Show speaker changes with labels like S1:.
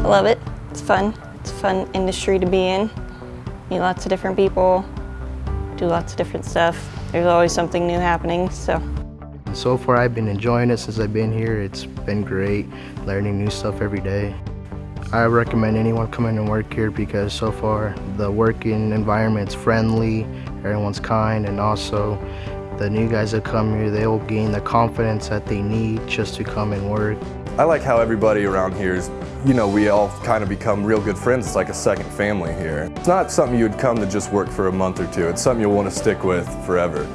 S1: I love it. It's fun. It's a fun industry to be in. Meet lots of different people, do lots of different stuff. There's always something new happening, so.
S2: So far I've been enjoying it since I've been here. It's been great, learning new stuff every day. I recommend anyone come in and work here because so far the working environment's friendly, everyone's kind, and also the new guys that come here, they will gain the confidence that they need just to come and work.
S3: I like how everybody around here is, you know, we all kind of become real good friends. It's like a second family here. It's not something you would come to just work for a month or two. It's something you'll want to stick with forever.